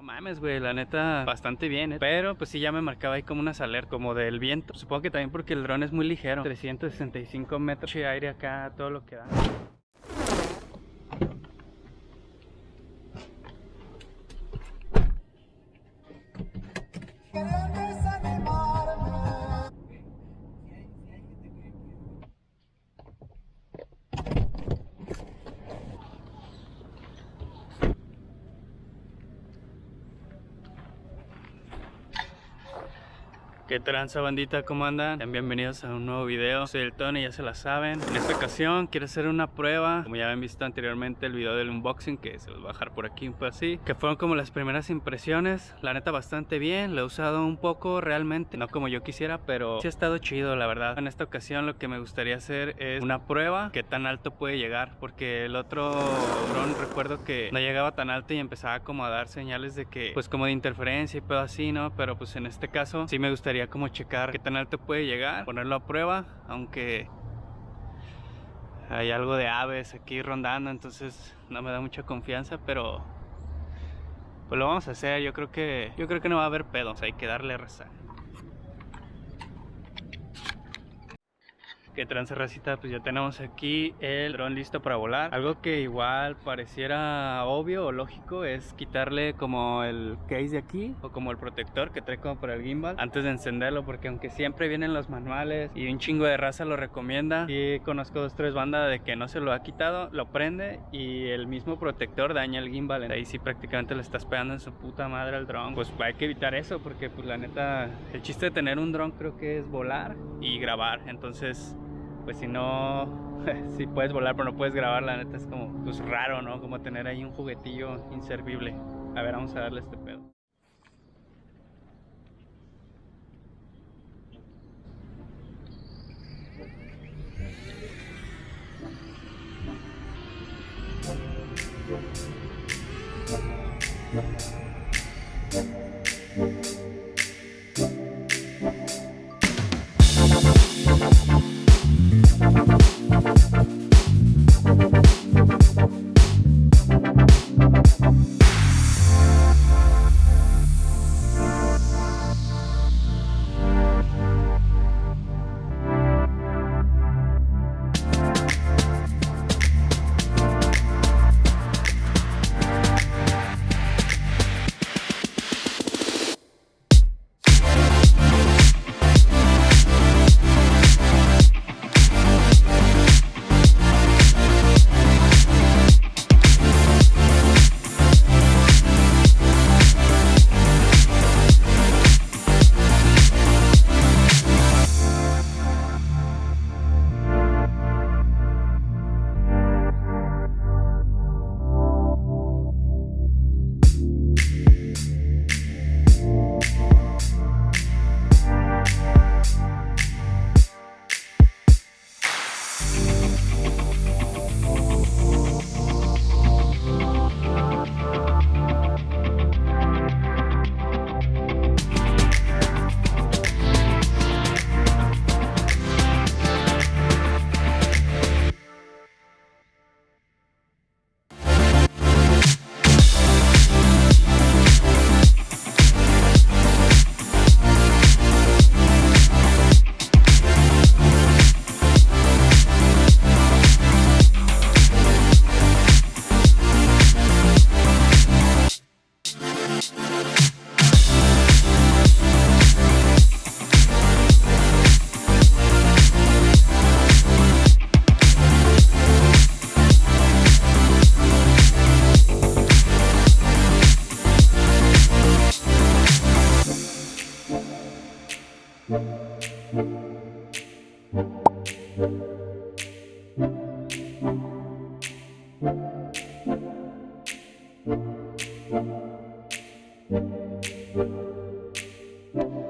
No mames, güey, la neta, bastante bien, ¿eh? Pero pues sí ya me marcaba ahí como unas alertas, como del viento. Supongo que también porque el dron es muy ligero. 365 metros de aire acá, todo lo que da. ¿Qué tranza bandita? ¿Cómo andan? Bienvenidos a un nuevo video. Soy el Tony, ya se la saben. En esta ocasión quiero hacer una prueba. Como ya habían visto anteriormente el video del unboxing Que se los voy a dejar por aquí un poco así Que fueron como las primeras impresiones. La neta bastante bien, lo he usado un poco realmente No como yo quisiera, pero sí ha estado chido la verdad. En esta ocasión lo que me gustaría hacer es una prueba. Que tan alto puede llegar Porque el otro dron recuerdo que no llegaba tan alto Y empezaba como a dar señales de que Pues como de interferencia y todo así, ¿no? Pero pues en este caso sí me gustaría como checar qué tan alto puede llegar, ponerlo a prueba, aunque hay algo de aves aquí rondando, entonces no me da mucha confianza, pero pues lo vamos a hacer, yo creo que yo creo que no va a haber pedos, hay que darle rezar. Que trance racita pues ya tenemos aquí el dron listo para volar. Algo que igual pareciera obvio o lógico es quitarle como el case de aquí o como el protector que trae como para el gimbal antes de encenderlo porque aunque siempre vienen los manuales y un chingo de raza lo recomienda y conozco dos tres bandas de que no se lo ha quitado lo prende y el mismo protector daña el gimbal. Ahí sí prácticamente le estás pegando en su puta madre al dron. Pues hay que evitar eso porque pues la neta el chiste de tener un dron creo que es volar y grabar. Entonces pues si no, si puedes volar pero no puedes grabar, la neta es como pues raro, ¿no? Como tener ahí un juguetillo inservible. A ver, vamos a darle este pedo. Thank you.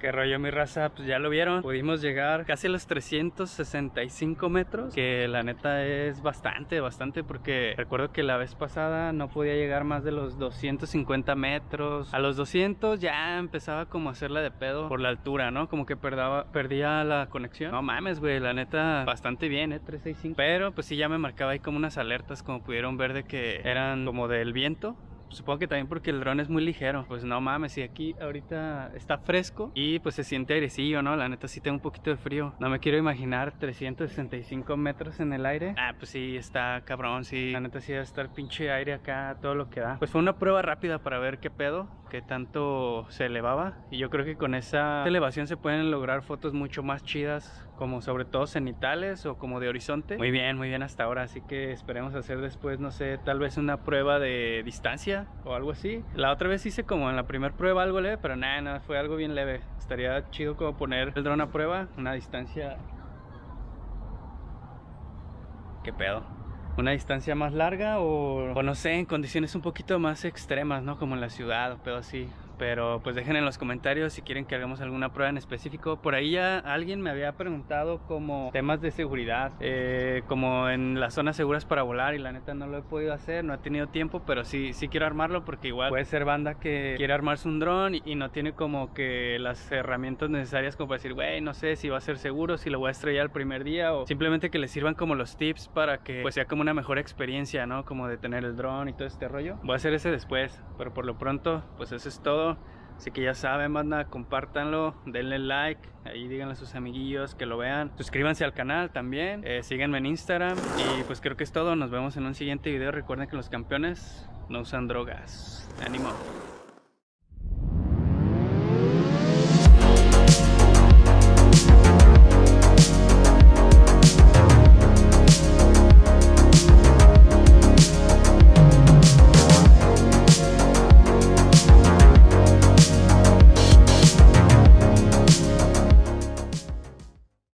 Qué rollo mi raza, pues ya lo vieron Pudimos llegar casi a los 365 metros Que la neta es bastante, bastante Porque recuerdo que la vez pasada no podía llegar más de los 250 metros. A los 200 ya empezaba como a hacerla de pedo por la altura, ¿no? Como que perdía la conexión. No mames, güey, la neta bastante bien, ¿eh? 365 Pero pues sí ya me marcaba ahí como unas alertas Como pudieron ver de que eran como del viento Supongo que también porque el dron es muy ligero. Pues no mames, y aquí ahorita está fresco y pues se siente airecillo, ¿no? La neta sí tengo un poquito de frío. No me quiero imaginar 365 metros en el aire. Ah, pues sí, está cabrón, sí. La neta sí debe estar pinche aire acá, todo lo que da. Pues fue una prueba rápida para ver qué pedo, qué tanto se elevaba. Y yo creo que con esa elevación se pueden lograr fotos mucho más chidas como sobre todo cenitales o como de horizonte. Muy bien, muy bien hasta ahora, así que esperemos hacer después, no sé, tal vez una prueba de distancia o algo así. La otra vez hice como en la primera prueba algo leve, pero nada, nada, fue algo bien leve. Estaría chido como poner el dron a prueba, una distancia... ¿Qué pedo? Una distancia más larga o, o, no sé, en condiciones un poquito más extremas, ¿no? Como en la ciudad o pedo así pero pues dejen en los comentarios si quieren que hagamos alguna prueba en específico. Por ahí ya alguien me había preguntado como temas de seguridad, eh, como en las zonas seguras para volar y la neta no lo he podido hacer, no he tenido tiempo, pero sí, sí quiero armarlo porque igual puede ser banda que quiere armarse un dron y, no tiene como que las herramientas necesarias como para decir, güey, no sé si va a ser seguro, si lo voy a estrellar el primer día o simplemente que les sirvan como los tips para que pues sea como una mejor experiencia, ¿no? Como de tener el dron y todo este rollo. Voy a hacer ese después, pero por lo pronto pues eso es todo. Así que ya saben, compártanlo, denle like, ahí díganle a sus amiguillos que lo vean. Suscríbanse al canal también, eh, síganme en Instagram y pues creo que es todo. Nos vemos en un siguiente video. Recuerden que los campeones no usan drogas. ¡Ánimo!